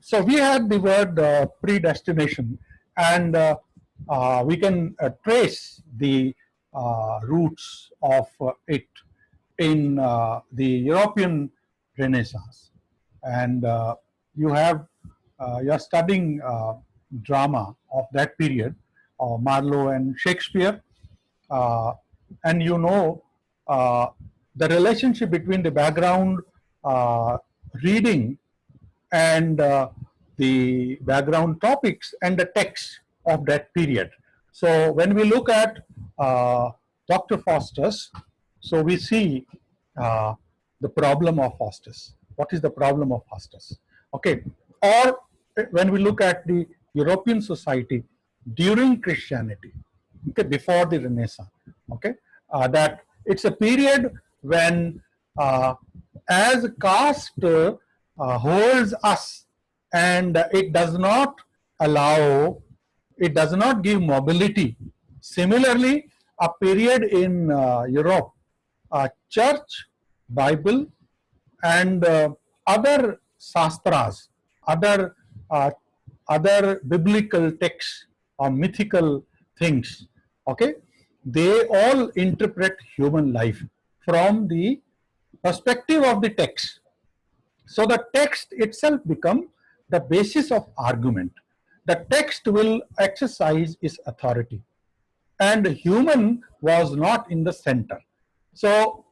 so we had the word uh, predestination and uh, uh, we can uh, trace the uh, roots of uh, it in the European Renaissance. And you have, you're studying drama of that period, Marlowe and Shakespeare, and you know the relationship between the background reading and uh, the background topics and the text of that period. So when we look at uh, Dr. Faustus, so we see uh, the problem of Faustus. What is the problem of Faustus? Okay, or when we look at the European society during Christianity, okay, before the Renaissance, okay, uh, that it's a period when uh, as a caste uh, holds us and it does not allow, it does not give mobility. Similarly, a period in uh, Europe, uh, church, Bible, and uh, other sastras, other uh, other biblical texts or mythical things, okay, they all interpret human life from the perspective of the text. So the text itself become the basis of argument. The text will exercise its authority and human was not in the center. So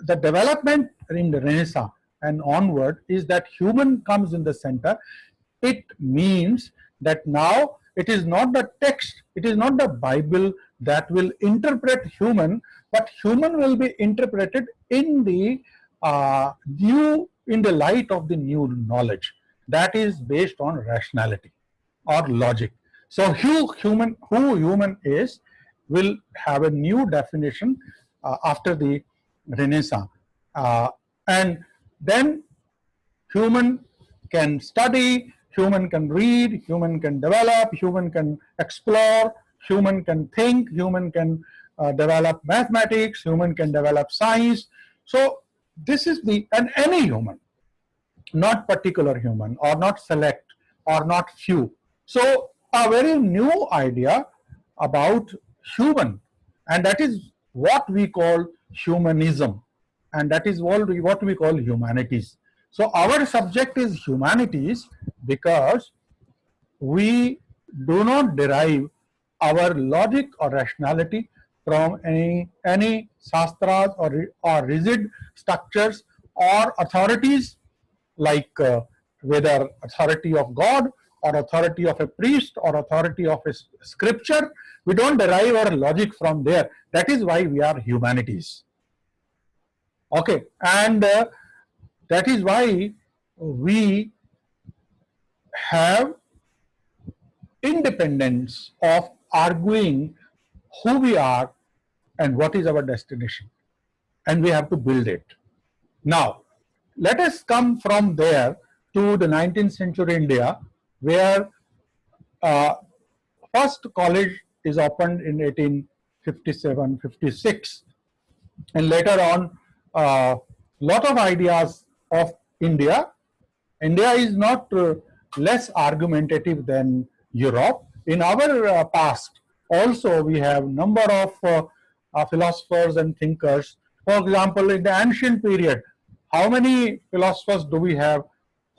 the development in the Renaissance and onward is that human comes in the center. It means that now it is not the text, it is not the Bible that will interpret human, but human will be interpreted in the uh, new, in the light of the new knowledge that is based on rationality or logic. So who human, who human is will have a new definition uh, after the Renaissance. Uh, and then human can study, human can read, human can develop, human can explore, human can think, human can uh, develop mathematics, human can develop science. So this is the, and any human, not particular human or not select or not few. So a very new idea about human and that is what we call humanism and that is what we, what we call humanities. So our subject is humanities because we do not derive our logic or rationality from any any sastras or, or rigid structures or authorities like uh, whether authority of God or authority of a priest or authority of a scripture. We don't derive our logic from there. That is why we are humanities. Okay, and uh, that is why we have independence of arguing who we are and what is our destination. And we have to build it. Now, let us come from there to the 19th century India, where uh, first college is opened in 1857, 56, and later on, a uh, lot of ideas of India. India is not uh, less argumentative than Europe. In our uh, past, also we have number of uh, uh, philosophers and thinkers. For example, in the ancient period, how many philosophers do we have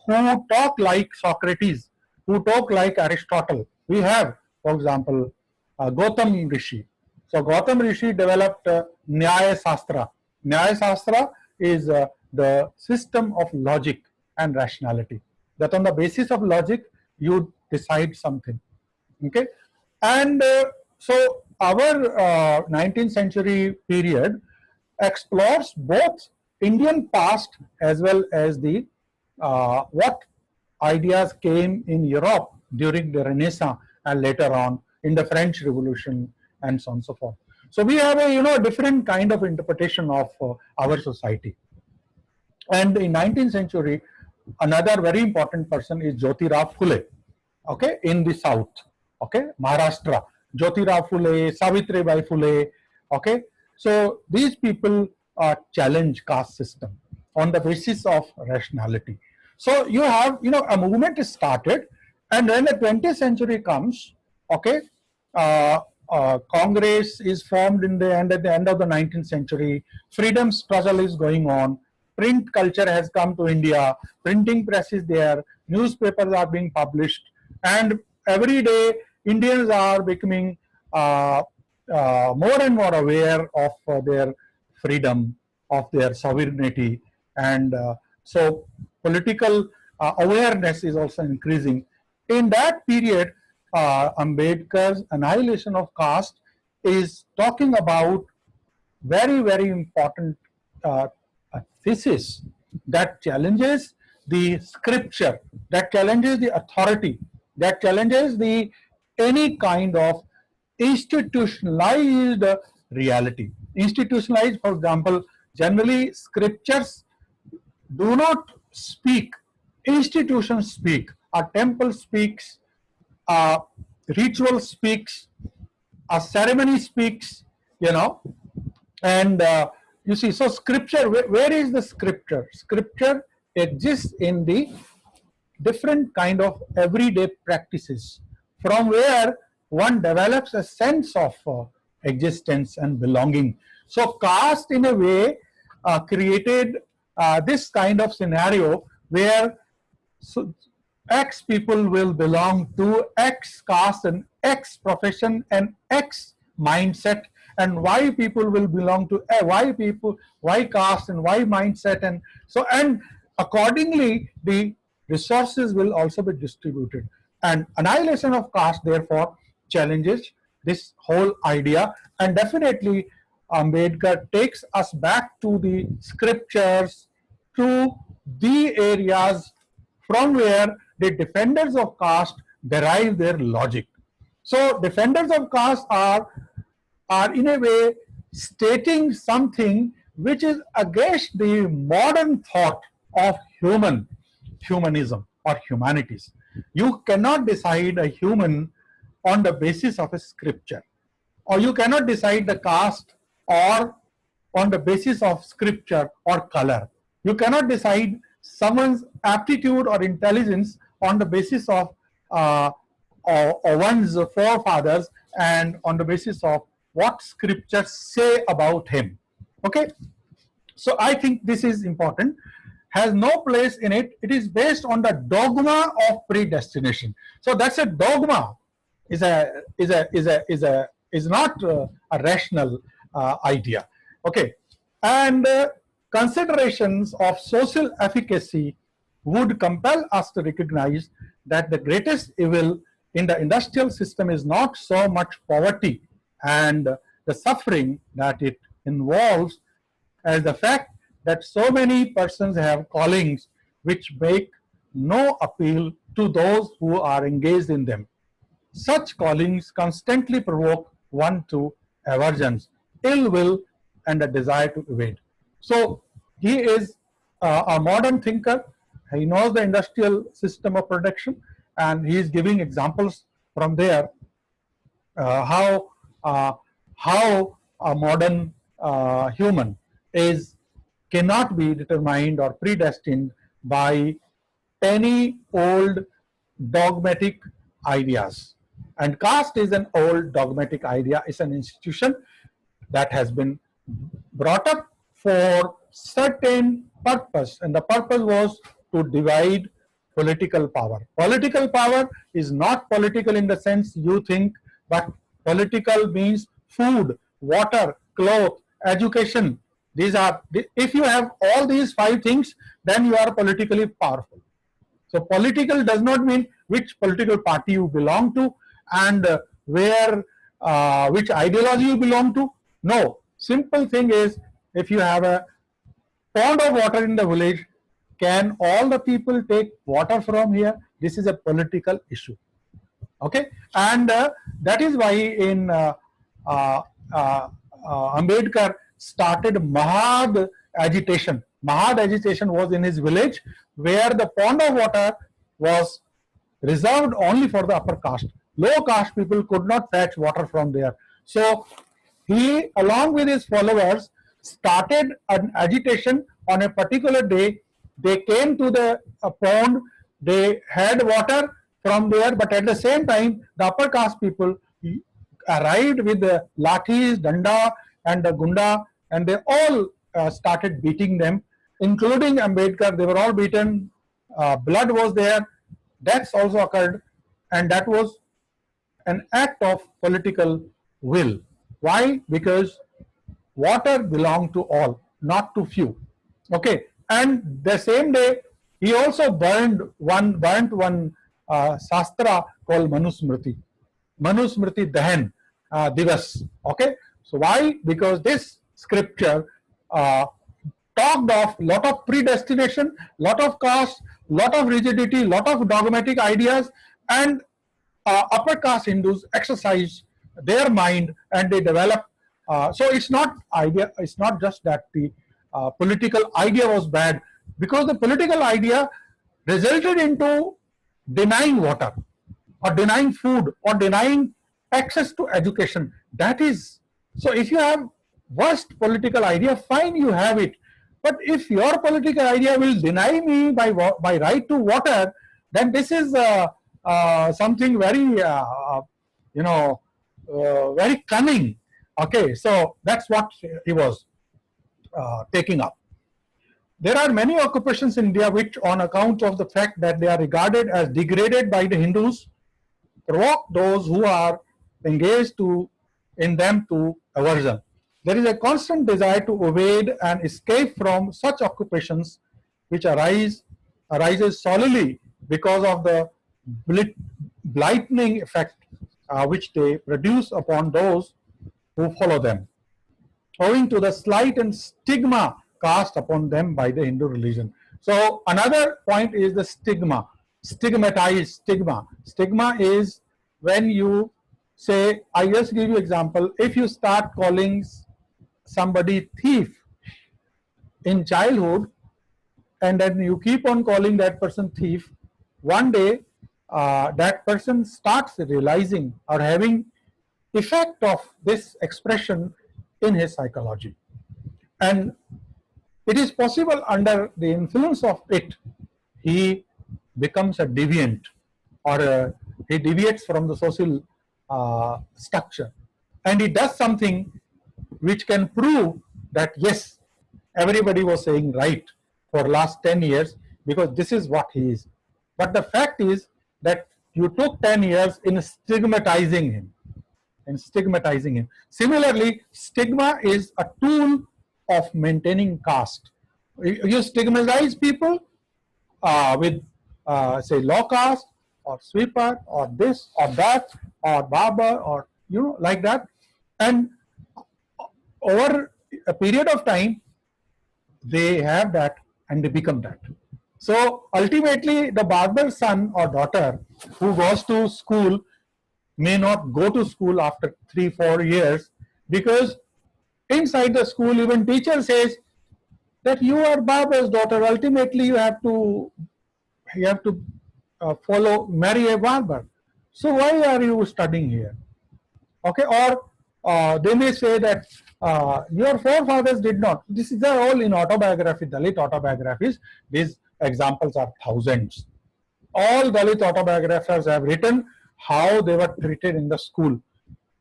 who talk like Socrates, who talk like Aristotle? We have, for example, uh, Gautam Rishi. So Gautam Rishi developed uh, Nyaya Sastra. Nyaya Sastra is uh, the system of logic and rationality. That on the basis of logic, you decide something. Okay, and uh, so our 19th uh, century period explores both Indian past as well as the uh, what ideas came in Europe during the Renaissance and later on in the French Revolution and so on and so forth. So we have a you know different kind of interpretation of uh, our society. And in 19th century, another very important person is Jyotirao Phule, okay, in the south, okay, Maharashtra. Jyotirao Phule, Savitribai Phule, okay. So these people uh, challenge caste system on the basis of rationality. So you have, you know, a movement is started and when the 20th century comes, okay, uh, uh, Congress is formed in the end at the end of the 19th century. Freedom struggle is going on. Print culture has come to India. Printing press is there. Newspapers are being published, and every day Indians are becoming uh, uh, more and more aware of uh, their freedom, of their sovereignty, and uh, so political uh, awareness is also increasing. In that period, uh, Ambedkar's annihilation of caste is talking about very, very important thesis that challenges the scripture, that challenges the authority, that challenges the any kind of institutionalized reality. Institutionalized, for example, generally scriptures do not speak, institutions speak. A temple speaks, a ritual speaks, a ceremony speaks, you know, and uh, you see, so scripture, where, where is the scripture? Scripture exists in the different kind of everyday practices from where one develops a sense of uh, existence and belonging. So caste in a way uh, created uh, this kind of scenario where so X people will belong to X caste and X profession and X mindset. And Y people will belong to uh, Y people, Y caste and Y mindset. And so and accordingly the resources will also be distributed and annihilation of caste therefore challenges this whole idea and definitely Ambedkar takes us back to the scriptures to the areas from where the defenders of caste derive their logic. So defenders of caste are, are in a way stating something which is against the modern thought of human humanism or humanities. You cannot decide a human on the basis of a scripture or you cannot decide the caste or on the basis of scripture or color. You cannot decide someone's aptitude or intelligence on the basis of uh, or, or one's forefathers and on the basis of what scriptures say about him. Okay, so I think this is important. Has no place in it. It is based on the dogma of predestination. So that's a dogma. Is a is a is a is a is not uh, a rational uh, idea. Okay, and uh, considerations of social efficacy would compel us to recognize that the greatest evil in the industrial system is not so much poverty and the suffering that it involves as the fact that so many persons have callings which make no appeal to those who are engaged in them. Such callings constantly provoke one to aversions, ill will and a desire to evade. So he is uh, a modern thinker. He knows the industrial system of production and he is giving examples from there uh, how uh, how a modern uh, human is cannot be determined or predestined by any old dogmatic ideas and caste is an old dogmatic idea it's an institution that has been brought up for certain purpose and the purpose was to divide political power. Political power is not political in the sense you think but political means food, water, cloth, education. These are, if you have all these five things then you are politically powerful. So political does not mean which political party you belong to and where, uh, which ideology you belong to. No, simple thing is if you have a pond of water in the village, can all the people take water from here? This is a political issue. Okay, and uh, that is why in uh, uh, uh, uh Ambedkar started Mahad agitation. Mahad agitation was in his village where the pond of water was reserved only for the upper caste. Low caste people could not fetch water from there. So he along with his followers started an agitation on a particular day they came to the uh, pond, they had water from there, but at the same time, the upper caste people arrived with the lathis, danda, and the gunda, and they all uh, started beating them, including Ambedkar. They were all beaten. Uh, blood was there. Deaths also occurred, and that was an act of political will. Why? Because water belonged to all, not to few. Okay, and the same day he also burned one burnt one uh, sastra called Manusmriti. Manusmriti Dahan uh, Divas. Okay, so why? Because this scripture uh, talked of lot of predestination, lot of caste, lot of rigidity, lot of dogmatic ideas, and uh, upper caste Hindus exercise their mind and they develop. Uh, so it's not idea. It's not just that the uh, political idea was bad because the political idea resulted into denying water or denying food or denying access to education. That is so. If you have worst political idea, fine, you have it. But if your political idea will deny me by by right to water, then this is uh, uh, something very, uh, you know, uh, very cunning. Okay, so that's what he was uh, taking up. There are many occupations in India which, on account of the fact that they are regarded as degraded by the Hindus, provoke those who are engaged to in them to aversion. There is a constant desire to evade and escape from such occupations which arise arises solely because of the blightening effect uh, which they produce upon those who follow them, owing to the slight and stigma cast upon them by the Hindu religion. So another point is the stigma, stigmatized stigma. Stigma is when you say, I just give you example, if you start calling somebody thief in childhood and then you keep on calling that person thief, one day uh, that person starts realizing or having effect of this expression in his psychology. And it is possible under the influence of it, he becomes a deviant or a, he deviates from the social uh, structure. And he does something which can prove that yes, everybody was saying right for last 10 years because this is what he is. But the fact is that you took 10 years in stigmatizing him and stigmatizing him. Similarly, stigma is a tool of maintaining caste. You stigmatize people uh, with, uh, say, low caste or sweeper or this or that or barber or, you know, like that. And over a period of time, they have that and they become that. So ultimately, the barber's son or daughter who goes to school may not go to school after three, four years because inside the school, even teacher says that you are barber's daughter. Ultimately, you have to you have to uh, follow marry a barber. So why are you studying here? Okay, or uh, they may say that uh, your forefathers did not. This is all in autobiography, Dalit autobiographies. These examples are thousands. All Dalit autobiographers have written how they were treated in the school.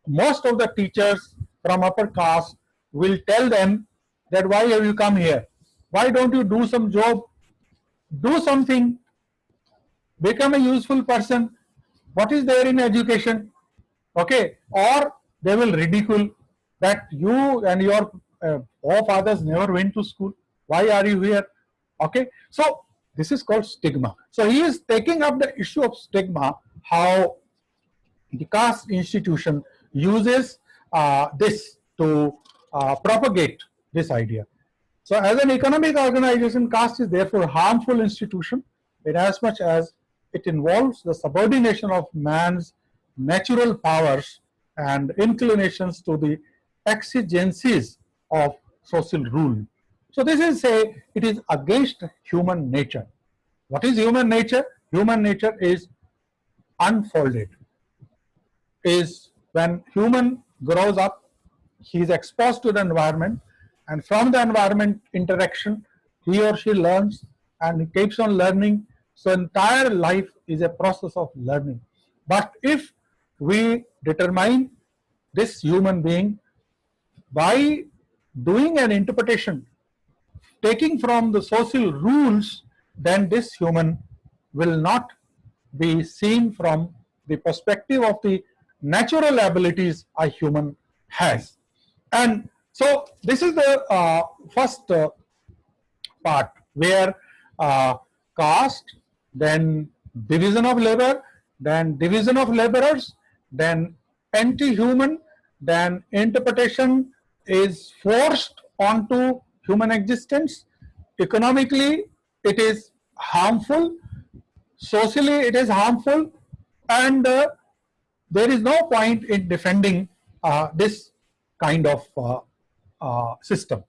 Most of the teachers from upper caste will tell them that why have you come here? Why don't you do some job? Do something. Become a useful person. What is there in education? Okay. Or they will ridicule that you and your uh, forefathers never went to school. Why are you here? Okay. So this is called stigma. So he is taking up the issue of stigma, how the caste institution uses uh, this to uh, propagate this idea. So as an economic organization, caste is therefore a harmful institution in as much as it involves the subordination of man's natural powers and inclinations to the exigencies of social rule. So this is say it is against human nature. What is human nature? Human nature is unfolded. Is when human grows up, he is exposed to the environment and from the environment interaction, he or she learns and keeps on learning. So entire life is a process of learning. But if we determine this human being by doing an interpretation, taking from the social rules, then this human will not be seen from the perspective of the natural abilities a human has. And so this is the uh, first uh, part where uh, caste, then division of labor, then division of laborers, then anti-human, then interpretation is forced onto human existence. Economically, it is harmful. Socially, it is harmful. And uh, there is no point in defending uh, this kind of uh, uh system.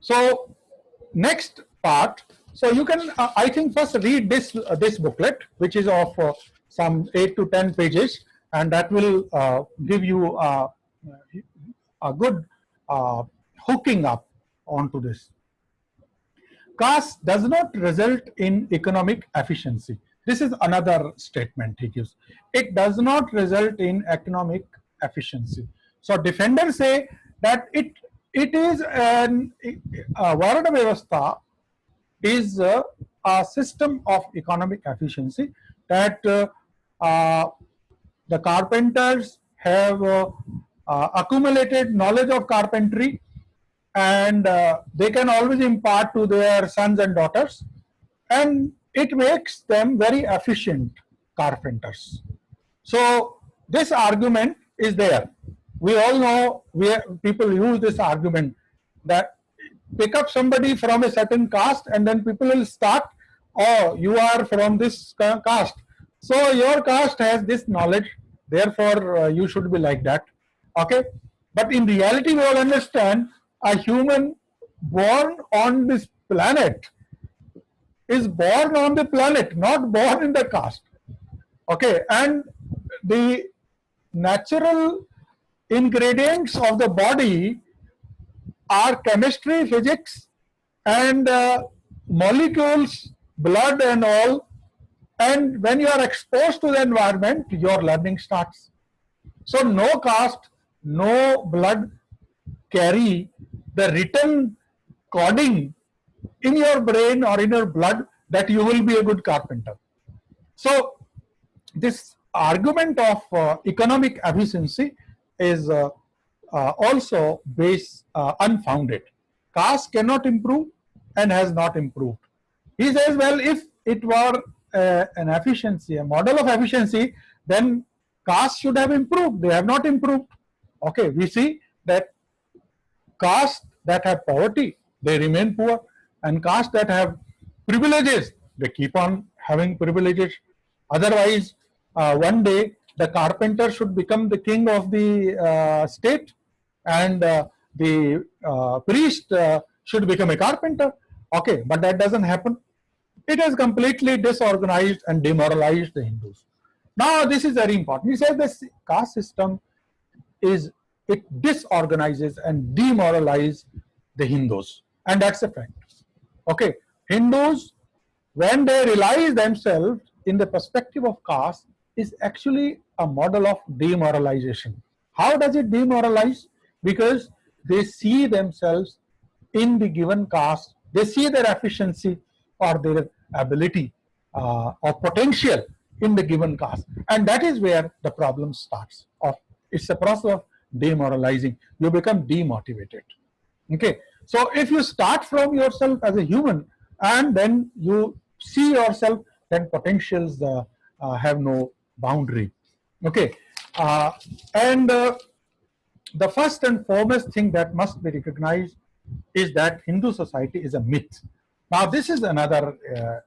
So next part, so you can, uh, I think first read this, uh, this booklet, which is of some 8 to 10 pages, and that will give you a good hooking up onto this. Caste does not result in economic efficiency. This is another statement he gives. It does not result in economic efficiency. So defenders say that it it is an uh, Varna Vyavastha is uh, a system of economic efficiency that uh, uh, the carpenters have uh, uh, accumulated knowledge of carpentry and uh, they can always impart to their sons and daughters and it makes them very efficient carpenters. So this argument is there. We all know where people use this argument that pick up somebody from a certain caste and then people will start, oh, you are from this caste. So your caste has this knowledge, therefore uh, you should be like that. Okay. But in reality, we all understand a human born on this planet is born on the planet, not born in the caste. Okay, and the natural ingredients of the body are chemistry, physics, and uh, molecules, blood, and all. And when you are exposed to the environment, your learning starts. So, no caste, no blood carry the written coding in your brain or in your blood that you will be a good carpenter. So this argument of uh, economic efficiency is uh, uh, also base uh, unfounded. Caste cannot improve and has not improved. He says, well, if it were uh, an efficiency, a model of efficiency, then caste should have improved. They have not improved. Okay, we see that caste that have poverty, they remain poor and castes that have privileges, they keep on having privileges. Otherwise, uh, one day the carpenter should become the king of the uh, state and uh, the uh, priest uh, should become a carpenter. Okay, but that doesn't happen. It has completely disorganized and demoralized the Hindus. Now, this is very important. He says this caste system is, it disorganizes and demoralizes the Hindus. And that's a fact. Okay, Hindus, when they realize themselves in the perspective of caste, is actually a model of demoralization. How does it demoralize? Because they see themselves in the given caste, they see their efficiency or their ability uh, or potential in the given caste. And that is where the problem starts. Or it's a process of demoralizing. You become demotivated. Okay. So if you start from yourself as a human and then you see yourself, then potentials uh, uh, have no boundary. Okay, uh, and uh, the first and foremost thing that must be recognized is that Hindu society is a myth. Now this is another uh,